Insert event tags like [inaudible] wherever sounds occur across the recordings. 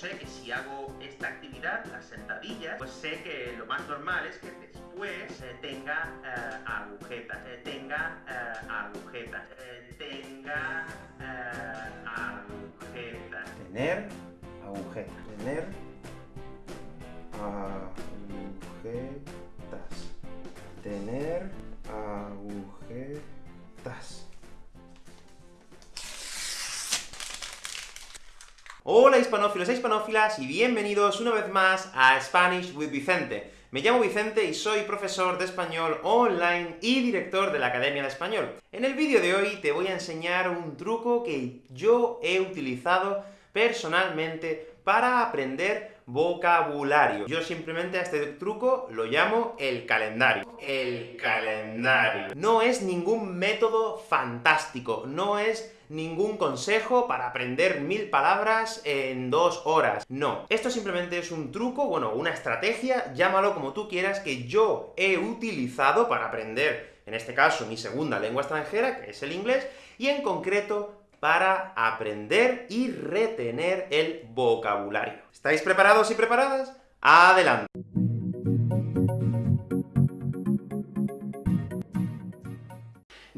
sé que si hago esta actividad, las sentadillas, pues sé que lo más normal es que después eh, tenga eh, agujetas, eh, tenga agujetas, tenga agujetas. Tener agujetas. Tener agujetas. Tener agujetas. Hola hispanófilos e hispanófilas, y bienvenidos una vez más a Spanish with Vicente. Me llamo Vicente y soy profesor de español online y director de la Academia de Español. En el vídeo de hoy te voy a enseñar un truco que yo he utilizado personalmente para aprender vocabulario. Yo simplemente a este truco lo llamo el calendario. El calendario. No es ningún método fantástico, no es ningún consejo para aprender mil palabras en dos horas. No. Esto simplemente es un truco, bueno, una estrategia, llámalo como tú quieras, que yo he utilizado para aprender, en este caso, mi segunda lengua extranjera, que es el inglés, y en concreto para aprender y retener el vocabulario. ¿Estáis preparados y preparadas? ¡Adelante!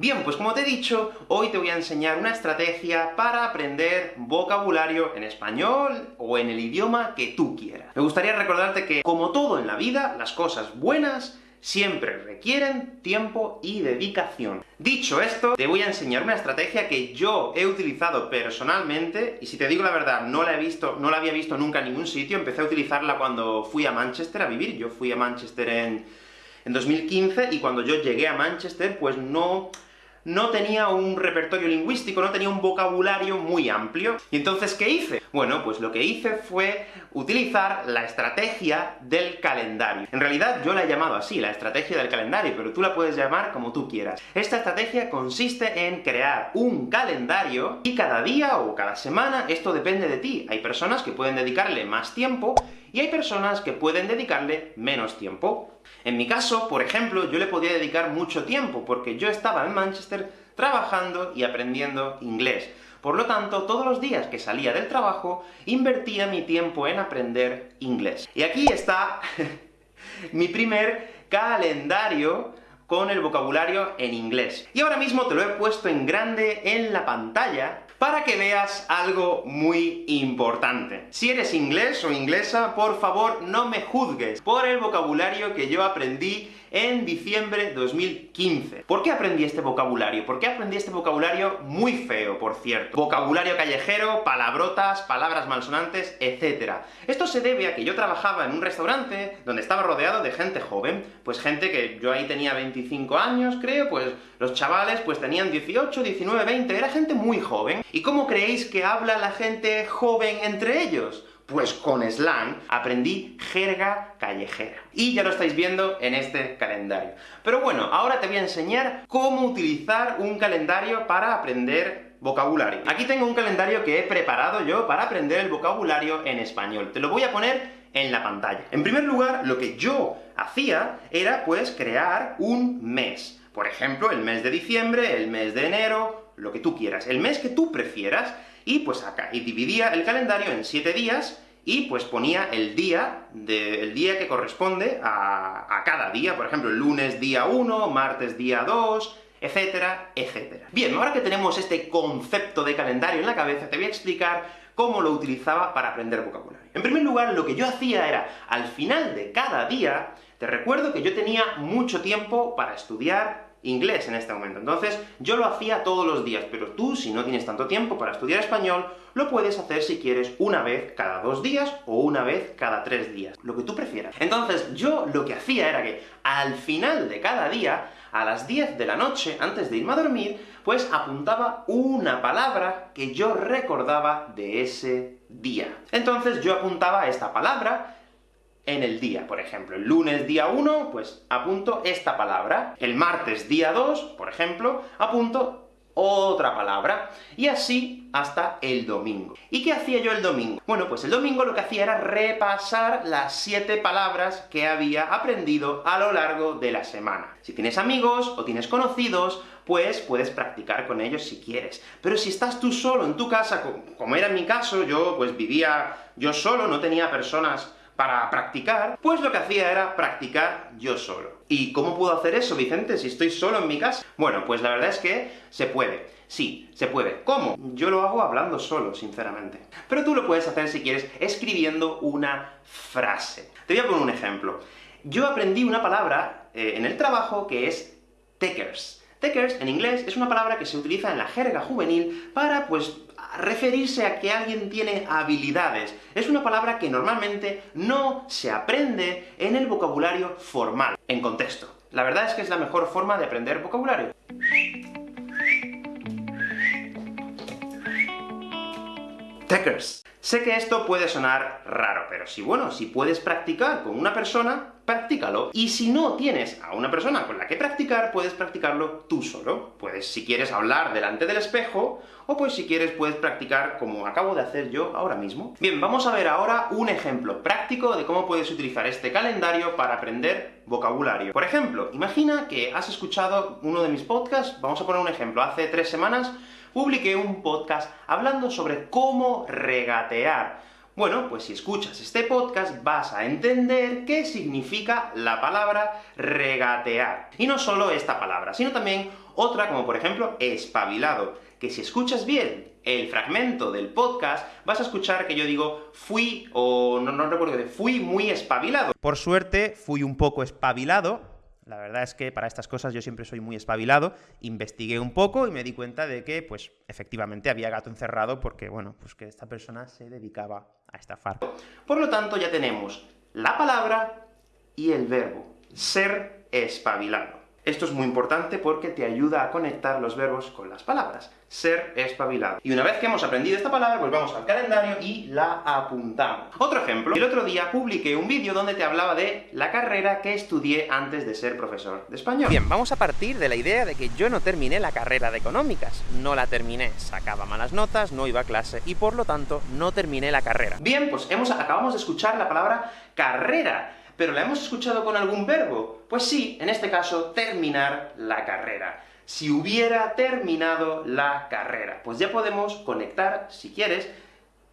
Bien, pues como te he dicho, hoy te voy a enseñar una estrategia para aprender vocabulario en español o en el idioma que tú quieras. Me gustaría recordarte que, como todo en la vida, las cosas buenas siempre requieren tiempo y dedicación. Dicho esto, te voy a enseñar una estrategia que yo he utilizado personalmente, y si te digo la verdad, no la he visto, no la había visto nunca en ningún sitio, empecé a utilizarla cuando fui a Manchester a vivir, yo fui a Manchester en, en 2015, y cuando yo llegué a Manchester, pues no no tenía un repertorio lingüístico, no tenía un vocabulario muy amplio. ¿Y entonces qué hice? Bueno, pues lo que hice fue utilizar la estrategia del calendario. En realidad yo la he llamado así, la estrategia del calendario, pero tú la puedes llamar como tú quieras. Esta estrategia consiste en crear un calendario, y cada día o cada semana, esto depende de ti. Hay personas que pueden dedicarle más tiempo, y hay personas que pueden dedicarle menos tiempo. En mi caso, por ejemplo, yo le podía dedicar mucho tiempo, porque yo estaba en Manchester trabajando y aprendiendo inglés. Por lo tanto, todos los días que salía del trabajo, invertía mi tiempo en aprender inglés. Y aquí está [laughs] mi primer calendario con el vocabulario en inglés. Y ahora mismo te lo he puesto en grande en la pantalla, para que veas algo muy importante. Si eres inglés o inglesa, por favor, no me juzgues por el vocabulario que yo aprendí en diciembre de 2015. ¿Por qué aprendí este vocabulario? ¿Por qué aprendí este vocabulario muy feo, por cierto? Vocabulario callejero, palabrotas, palabras malsonantes, etc. Esto se debe a que yo trabajaba en un restaurante donde estaba rodeado de gente joven, pues gente que yo ahí tenía 25 años, creo, pues los chavales pues tenían 18, 19, 20, era gente muy joven. ¿Y cómo creéis que habla la gente joven entre ellos? Pues con slang aprendí jerga callejera. Y ya lo estáis viendo en este calendario. Pero bueno, ahora te voy a enseñar cómo utilizar un calendario para aprender vocabulario. Aquí tengo un calendario que he preparado yo para aprender el vocabulario en español. Te lo voy a poner en la pantalla. En primer lugar, lo que yo hacía era, pues, crear un mes. Por ejemplo, el mes de diciembre, el mes de enero, lo que tú quieras. El mes que tú prefieras, y pues acá, y dividía el calendario en siete días, y pues ponía el día, día que corresponde a, a cada día, por ejemplo, lunes día 1, martes día 2, etcétera, etcétera. Bien, ahora que tenemos este concepto de calendario en la cabeza, te voy a explicar cómo lo utilizaba para aprender vocabulario. En primer lugar, lo que yo hacía era, al final de cada día, te recuerdo que yo tenía mucho tiempo para estudiar inglés en este momento. Entonces, yo lo hacía todos los días, pero tú, si no tienes tanto tiempo para estudiar español, lo puedes hacer si quieres una vez cada dos días, o una vez cada tres días, lo que tú prefieras. Entonces, yo lo que hacía era que, al final de cada día, a las 10 de la noche, antes de irme a dormir, pues apuntaba una palabra que yo recordaba de ese día. Entonces yo apuntaba esta palabra, en el día. Por ejemplo, el lunes día 1, pues apunto esta palabra. El martes día 2, por ejemplo, apunto otra palabra, y así hasta el domingo. ¿Y qué hacía yo el domingo? Bueno, pues el domingo lo que hacía era repasar las siete palabras que había aprendido a lo largo de la semana. Si tienes amigos o tienes conocidos, pues puedes practicar con ellos si quieres. Pero si estás tú solo en tu casa, como era mi caso, yo pues vivía yo solo, no tenía personas para practicar, pues lo que hacía era practicar yo solo. ¿Y cómo puedo hacer eso, Vicente, si estoy solo en mi casa? Bueno, pues la verdad es que se puede. Sí, se puede. ¿Cómo? Yo lo hago hablando solo, sinceramente. Pero tú lo puedes hacer, si quieres, escribiendo una frase. Te voy a poner un ejemplo. Yo aprendí una palabra eh, en el trabajo que es takers. Takers, en inglés, es una palabra que se utiliza en la jerga juvenil para, pues, referirse a que alguien tiene habilidades. Es una palabra que normalmente no se aprende en el vocabulario formal, en contexto. La verdad es que es la mejor forma de aprender vocabulario. Sé que esto puede sonar raro, pero si, bueno, si puedes practicar con una persona, practícalo. Y si no tienes a una persona con la que practicar, puedes practicarlo tú solo. Puedes, si quieres, hablar delante del espejo, o pues si quieres puedes practicar como acabo de hacer yo ahora mismo. Bien, vamos a ver ahora un ejemplo práctico de cómo puedes utilizar este calendario para aprender vocabulario. Por ejemplo, imagina que has escuchado uno de mis podcasts, vamos a poner un ejemplo, hace tres semanas publiqué un podcast hablando sobre cómo regatear. Bueno, pues si escuchas este podcast vas a entender qué significa la palabra regatear. Y no solo esta palabra, sino también otra como por ejemplo espabilado, que si escuchas bien el fragmento del podcast, vas a escuchar que yo digo fui, o no, no recuerdo, fui muy espabilado. Por suerte, fui un poco espabilado, la verdad es que para estas cosas yo siempre soy muy espabilado, investigué un poco y me di cuenta de que, pues, efectivamente había gato encerrado porque, bueno, pues que esta persona se dedicaba a estafar. Por lo tanto, ya tenemos la palabra y el verbo, ser espabilado. Esto es muy importante porque te ayuda a conectar los verbos con las palabras. Ser espabilado. Y una vez que hemos aprendido esta palabra, pues vamos al calendario y la apuntamos. Otro ejemplo. El otro día publiqué un vídeo donde te hablaba de la carrera que estudié antes de ser profesor de español. Bien, vamos a partir de la idea de que yo no terminé la carrera de económicas. No la terminé. Sacaba malas notas, no iba a clase, y por lo tanto, no terminé la carrera. Bien, pues hemos, acabamos de escuchar la palabra carrera ¿Pero la hemos escuchado con algún verbo? Pues sí, en este caso, terminar la carrera. Si hubiera terminado la carrera. Pues ya podemos conectar, si quieres,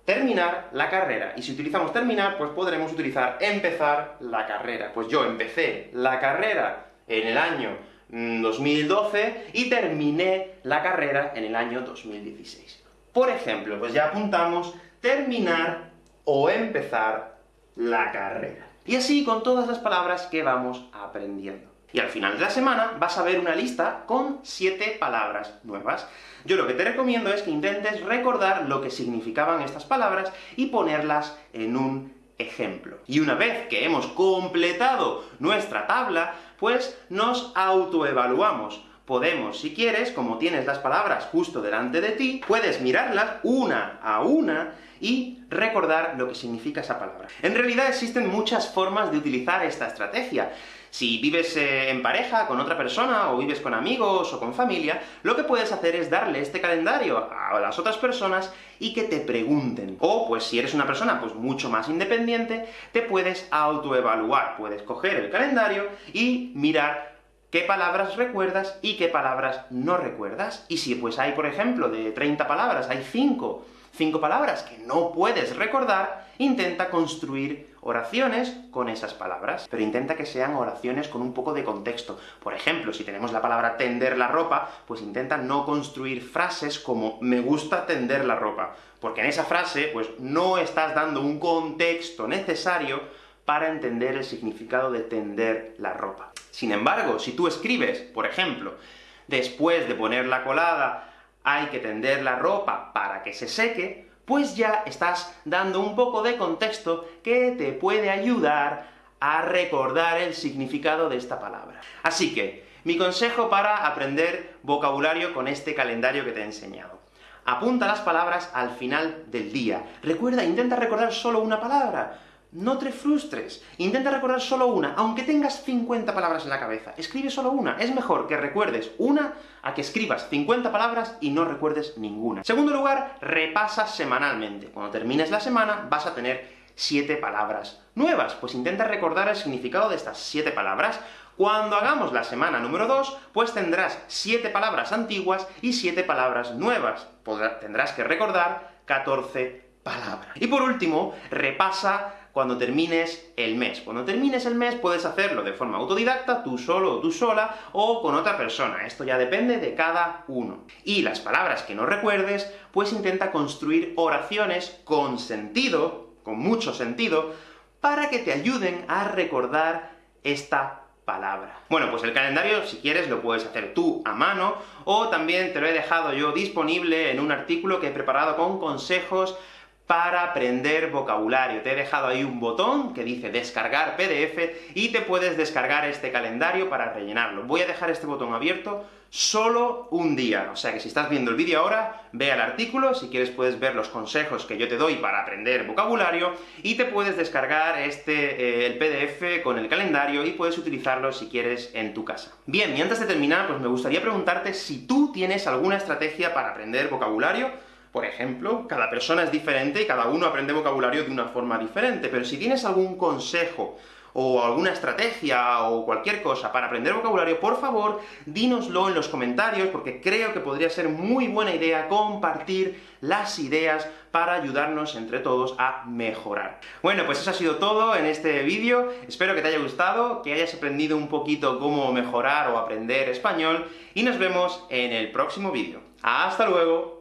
terminar la carrera. Y si utilizamos terminar, pues podremos utilizar empezar la carrera. Pues yo empecé la carrera en el año 2012 mm, y terminé la carrera en el año 2016. Por ejemplo, pues ya apuntamos terminar o empezar la carrera. Y así con todas las palabras que vamos aprendiendo. Y al final de la semana vas a ver una lista con siete palabras nuevas. Yo lo que te recomiendo es que intentes recordar lo que significaban estas palabras y ponerlas en un ejemplo. Y una vez que hemos completado nuestra tabla, pues nos autoevaluamos. Podemos, si quieres, como tienes las palabras justo delante de ti, puedes mirarlas una a una y recordar lo que significa esa palabra. En realidad existen muchas formas de utilizar esta estrategia. Si vives eh, en pareja con otra persona, o vives con amigos, o con familia, lo que puedes hacer es darle este calendario a las otras personas y que te pregunten. O, pues si eres una persona pues mucho más independiente, te puedes autoevaluar. Puedes coger el calendario y mirar qué palabras recuerdas y qué palabras no recuerdas. Y si pues hay, por ejemplo, de 30 palabras, hay 5 cinco palabras que no puedes recordar, intenta construir oraciones con esas palabras, pero intenta que sean oraciones con un poco de contexto. Por ejemplo, si tenemos la palabra tender la ropa, pues intenta no construir frases como me gusta tender la ropa, porque en esa frase, pues no estás dando un contexto necesario para entender el significado de tender la ropa. Sin embargo, si tú escribes, por ejemplo, después de poner la colada, hay que tender la ropa para que se seque, pues ya estás dando un poco de contexto que te puede ayudar a recordar el significado de esta palabra. Así que, mi consejo para aprender vocabulario con este calendario que te he enseñado. Apunta las palabras al final del día. Recuerda, intenta recordar solo una palabra. No te frustres. Intenta recordar solo una, aunque tengas 50 palabras en la cabeza. Escribe solo una. Es mejor que recuerdes una a que escribas 50 palabras y no recuerdes ninguna. Segundo lugar, repasa semanalmente. Cuando termines la semana, vas a tener 7 palabras nuevas. Pues intenta recordar el significado de estas 7 palabras. Cuando hagamos la semana número 2, pues tendrás 7 palabras antiguas y 7 palabras nuevas. tendrás que recordar 14 palabras. Y por último, repasa cuando termines el mes. Cuando termines el mes puedes hacerlo de forma autodidacta, tú solo o tú sola, o con otra persona. Esto ya depende de cada uno. Y las palabras que no recuerdes, pues intenta construir oraciones con sentido, con mucho sentido, para que te ayuden a recordar esta palabra. Bueno, pues el calendario, si quieres, lo puedes hacer tú a mano, o también te lo he dejado yo disponible en un artículo que he preparado con consejos para aprender vocabulario. Te he dejado ahí un botón que dice descargar PDF, y te puedes descargar este calendario para rellenarlo. Voy a dejar este botón abierto solo un día, o sea que si estás viendo el vídeo ahora, ve al artículo, si quieres puedes ver los consejos que yo te doy para aprender vocabulario, y te puedes descargar este, eh, el PDF con el calendario, y puedes utilizarlo si quieres en tu casa. Bien, y antes de terminar, pues me gustaría preguntarte si tú tienes alguna estrategia para aprender vocabulario, por ejemplo, cada persona es diferente y cada uno aprende vocabulario de una forma diferente, pero si tienes algún consejo, o alguna estrategia, o cualquier cosa para aprender vocabulario, por favor, dínoslo en los comentarios, porque creo que podría ser muy buena idea compartir las ideas para ayudarnos entre todos a mejorar. Bueno, pues eso ha sido todo en este vídeo, espero que te haya gustado, que hayas aprendido un poquito cómo mejorar o aprender español, y nos vemos en el próximo vídeo. ¡Hasta luego!